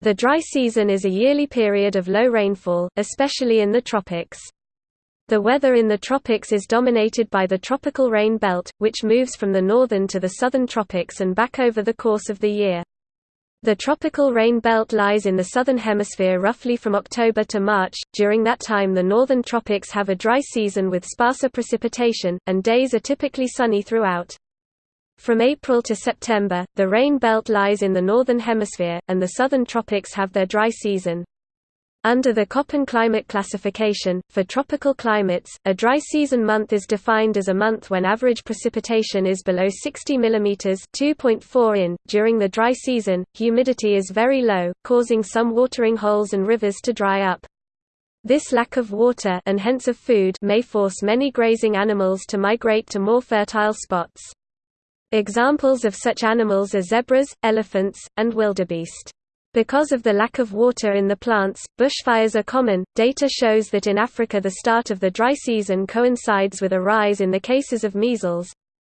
The dry season is a yearly period of low rainfall, especially in the tropics. The weather in the tropics is dominated by the tropical rain belt, which moves from the northern to the southern tropics and back over the course of the year. The tropical rain belt lies in the southern hemisphere roughly from October to March. During that time, the northern tropics have a dry season with sparser precipitation, and days are typically sunny throughout. From April to September, the rain belt lies in the northern hemisphere, and the southern tropics have their dry season. Under the Köppen climate classification, for tropical climates, a dry season month is defined as a month when average precipitation is below 60 mm (2.4 in). During the dry season, humidity is very low, causing some watering holes and rivers to dry up. This lack of water and hence of food may force many grazing animals to migrate to more fertile spots. Examples of such animals are zebras, elephants, and wildebeest. Because of the lack of water in the plants, bushfires are common. Data shows that in Africa the start of the dry season coincides with a rise in the cases of measles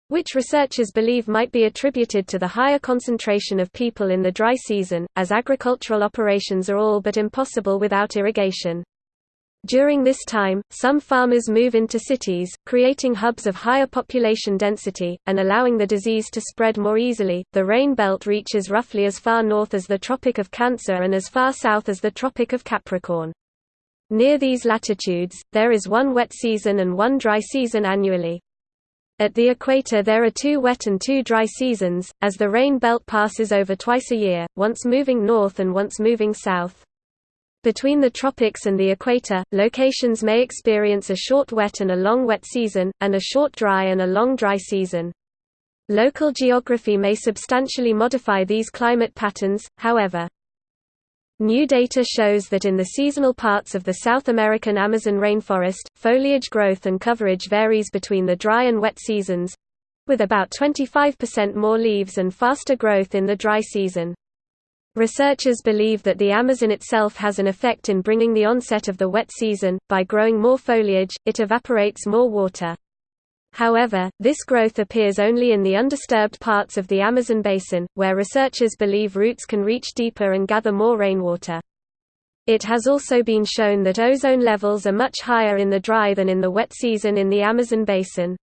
which researchers believe might be attributed to the higher concentration of people in the dry season, as agricultural operations are all but impossible without irrigation. During this time, some farmers move into cities, creating hubs of higher population density, and allowing the disease to spread more easily. The rain belt reaches roughly as far north as the Tropic of Cancer and as far south as the Tropic of Capricorn. Near these latitudes, there is one wet season and one dry season annually. At the equator there are two wet and two dry seasons, as the rain belt passes over twice a year, once moving north and once moving south. Between the tropics and the equator, locations may experience a short wet and a long wet season, and a short dry and a long dry season. Local geography may substantially modify these climate patterns, however. New data shows that in the seasonal parts of the South American Amazon rainforest, foliage growth and coverage varies between the dry and wet seasons—with about 25% more leaves and faster growth in the dry season. Researchers believe that the Amazon itself has an effect in bringing the onset of the wet season. By growing more foliage, it evaporates more water. However, this growth appears only in the undisturbed parts of the Amazon basin, where researchers believe roots can reach deeper and gather more rainwater. It has also been shown that ozone levels are much higher in the dry than in the wet season in the Amazon basin.